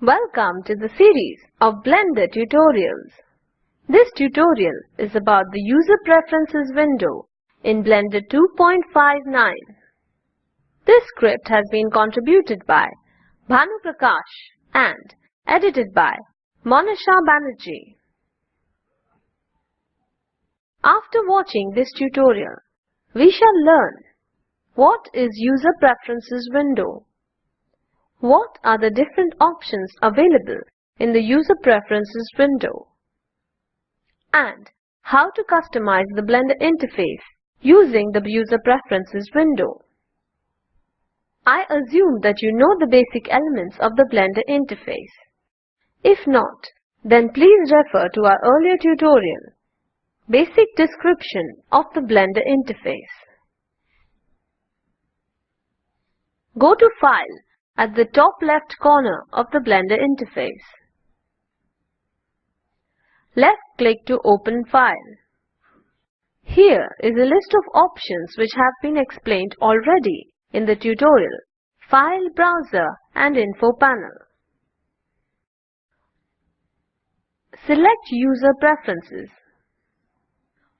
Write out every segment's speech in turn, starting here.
Welcome to the series of Blender tutorials. This tutorial is about the User Preferences window in Blender 2.59. This script has been contributed by Bhanu Prakash and edited by Monisha Banerjee. After watching this tutorial, we shall learn what is User Preferences window? What are the different options available in the User Preferences window? And how to customize the Blender interface using the User Preferences window. I assume that you know the basic elements of the Blender interface. If not, then please refer to our earlier tutorial, Basic Description of the Blender Interface. Go to File at the top left corner of the Blender interface. Left-click to open File. Here is a list of options which have been explained already in the tutorial File Browser and Info Panel. Select User Preferences.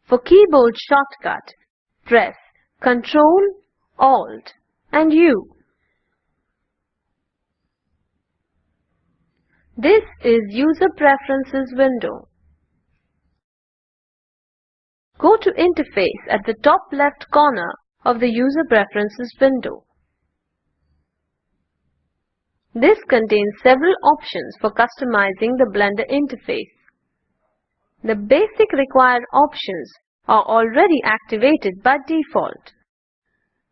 For keyboard shortcut, press Ctrl, Alt and U. This is User Preferences window. Go to Interface at the top left corner of the User Preferences window. This contains several options for customizing the Blender interface. The basic required options are already activated by default.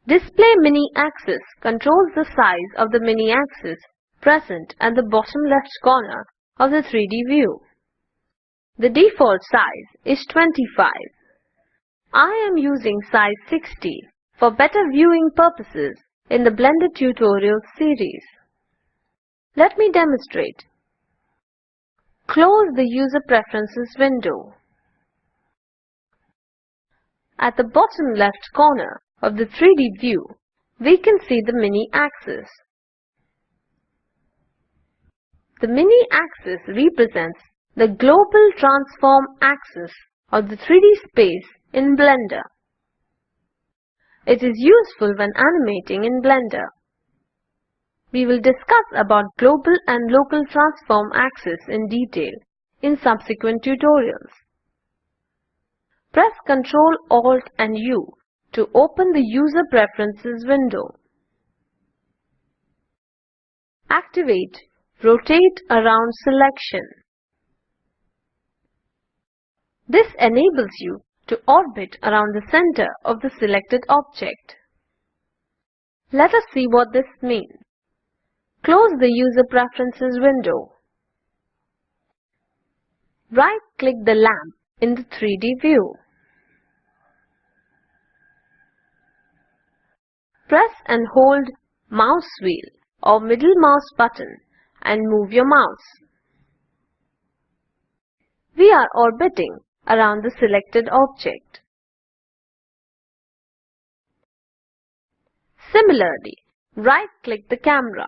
Display Mini Axis controls the size of the mini axis present at the bottom left corner of the 3D view. The default size is 25. I am using size 60 for better viewing purposes in the Blender tutorial series. Let me demonstrate. Close the User Preferences window. At the bottom left corner of the 3D view, we can see the mini axis. The mini axis represents the global transform axis of the 3D space in Blender. It is useful when animating in Blender. We will discuss about global and local transform axis in detail in subsequent tutorials. Press Ctrl Alt and U to open the User Preferences window. Activate Rotate around selection. This enables you to orbit around the center of the selected object. Let us see what this means. Close the User Preferences window. Right-click the lamp in the 3D view. Press and hold mouse wheel or middle mouse button and move your mouse. We are orbiting around the selected object. Similarly, right-click the camera.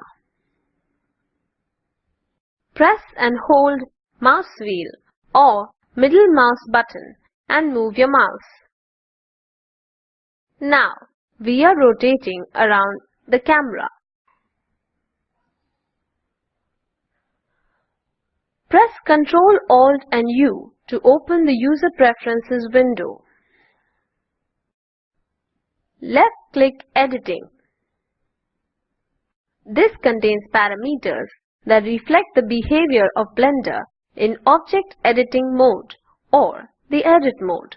Press and hold mouse wheel or middle mouse button and move your mouse. Now, we are rotating around the camera. Press Ctrl Alt and U to open the User Preferences window. Left-click Editing. This contains parameters that reflect the behavior of Blender in Object Editing mode or the Edit mode.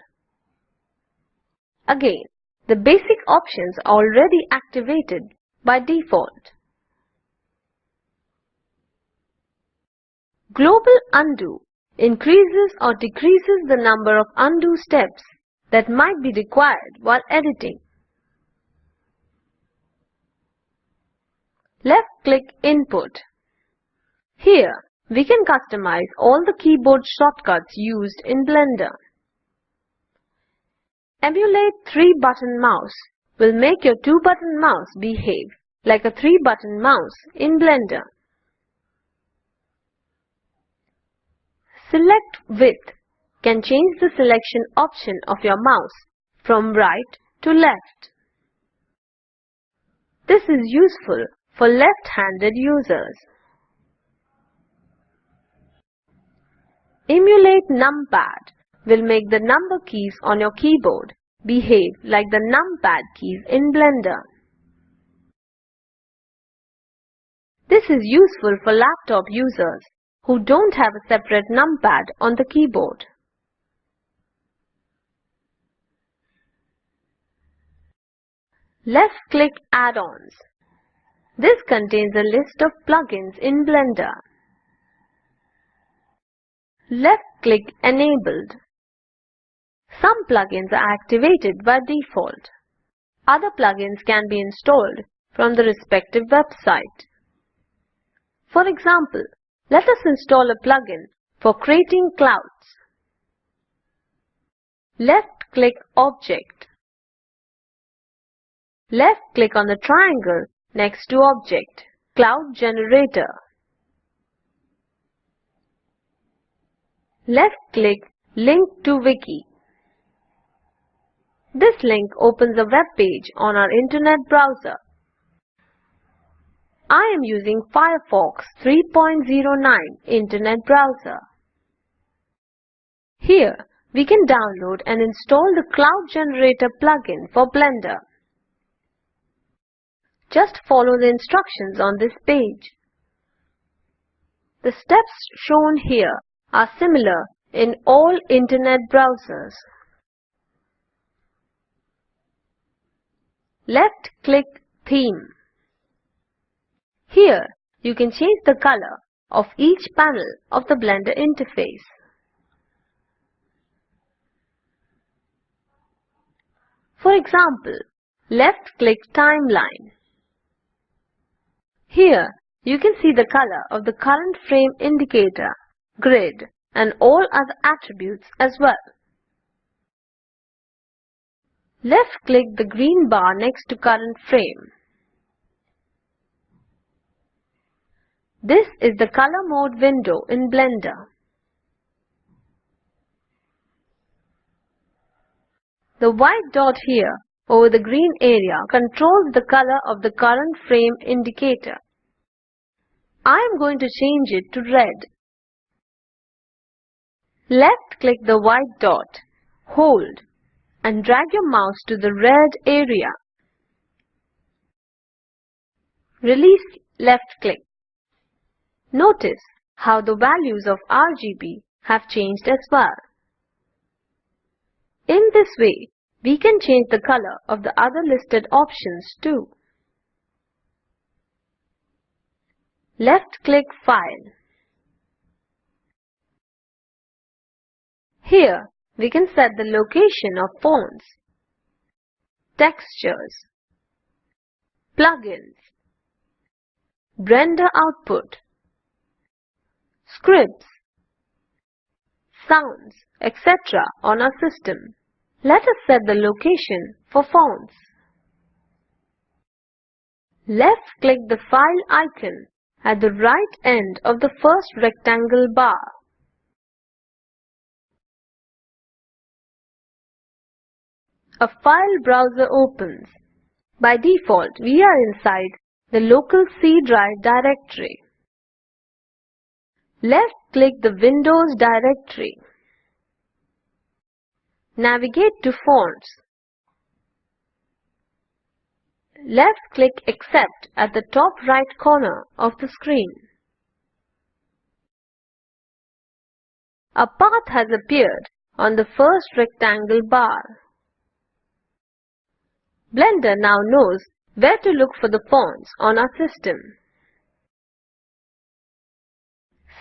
Again, the basic options are already activated by default. Global undo increases or decreases the number of undo steps that might be required while editing. Left-click Input. Here, we can customize all the keyboard shortcuts used in Blender. Emulate 3-button mouse will make your 2-button mouse behave like a 3-button mouse in Blender. Select With can change the selection option of your mouse from right to left. This is useful for left-handed users. Emulate numpad will make the number keys on your keyboard behave like the numpad keys in Blender. This is useful for laptop users who don't have a separate numpad on the keyboard. Left-click Add-ons. This contains a list of plugins in Blender. Left-click Enabled. Some plugins are activated by default. Other plugins can be installed from the respective website. For example, let us install a plugin for creating clouds. Left-click Object. Left-click on the triangle next to Object, Cloud Generator. Left-click Link to Wiki. This link opens a web page on our internet browser. I am using Firefox 3.09 Internet Browser. Here, we can download and install the Cloud Generator plugin for Blender. Just follow the instructions on this page. The steps shown here are similar in all Internet browsers. Left-click Theme here, you can change the color of each panel of the Blender interface. For example, left-click Timeline. Here, you can see the color of the current frame indicator, grid, and all other attributes as well. Left-click the green bar next to current frame. This is the color mode window in Blender. The white dot here over the green area controls the color of the current frame indicator. I am going to change it to red. Left click the white dot, hold and drag your mouse to the red area. Release left click. Notice how the values of RGB have changed as well. In this way, we can change the color of the other listed options too. Left-click File. Here, we can set the location of fonts, textures, plugins, Blender output, scripts, sounds, etc. on our system. Let us set the location for fonts. Left-click the file icon at the right end of the first rectangle bar. A file browser opens. By default, we are inside the local C drive directory. Left-click the Windows directory. Navigate to Fonts. Left-click Accept at the top right corner of the screen. A path has appeared on the first rectangle bar. Blender now knows where to look for the fonts on our system.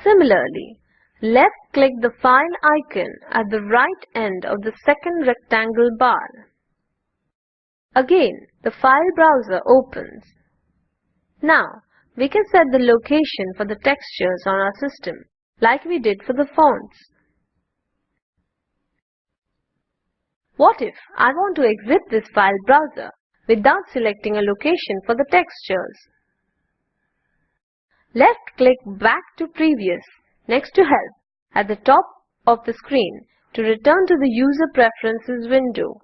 Similarly, left-click the file icon at the right end of the second rectangle bar. Again, the file browser opens. Now, we can set the location for the textures on our system, like we did for the fonts. What if I want to exit this file browser without selecting a location for the textures? Left-click Back to Previous next to Help at the top of the screen to return to the User Preferences window.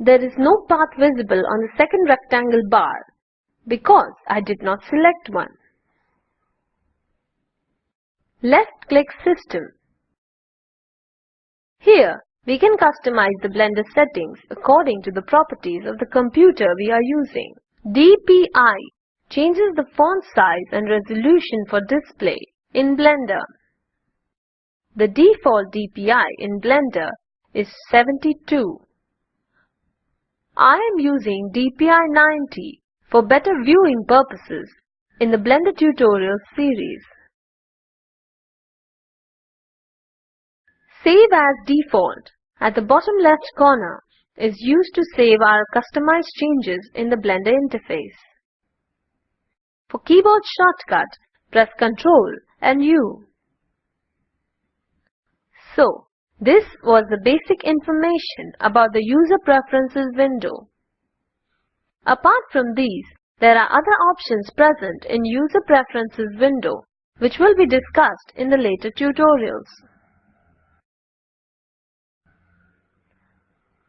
There is no path visible on the second rectangle bar because I did not select one. Left-click System Here, we can customize the Blender settings according to the properties of the computer we are using. DPI changes the font size and resolution for display in Blender. The default DPI in Blender is 72. I am using DPI 90 for better viewing purposes in the Blender tutorial series. Save as default at the bottom left corner is used to save our customized changes in the Blender interface. For keyboard shortcut, press Ctrl and U. So, this was the basic information about the User Preferences window. Apart from these, there are other options present in User Preferences window which will be discussed in the later tutorials.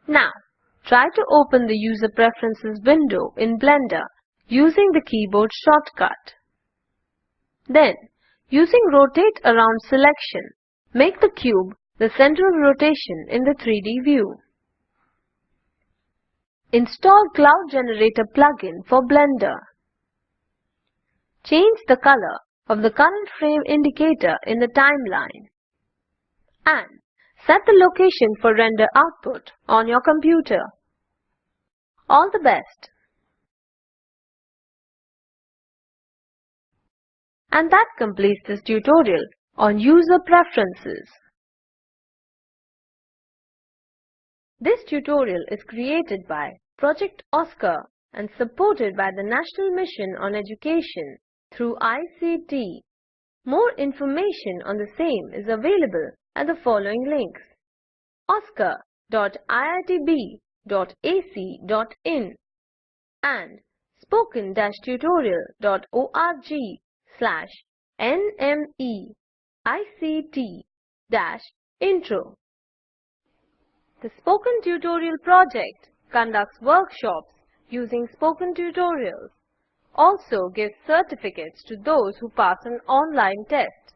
Now, try to open the User Preferences window in Blender using the keyboard shortcut. Then, using Rotate Around selection, make the cube the center of rotation in the 3D view. Install Cloud Generator plugin for Blender. Change the color of the current frame indicator in the timeline. And set the location for render output on your computer. All the best! And that completes this tutorial on user preferences. This tutorial is created by Project OSCAR and supported by the National Mission on Education through ICT. More information on the same is available at the following links oscar.iitb.ac.in and spoken-tutorial.org slash nmeict-intro. The Spoken Tutorial project conducts workshops using spoken tutorials, also gives certificates to those who pass an online test.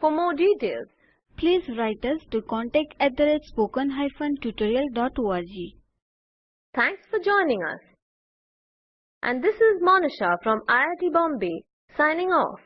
For more details, please write us to contact at the spoken-tutorial.org. Thanks for joining us. And this is Monisha from IIT Bombay signing off.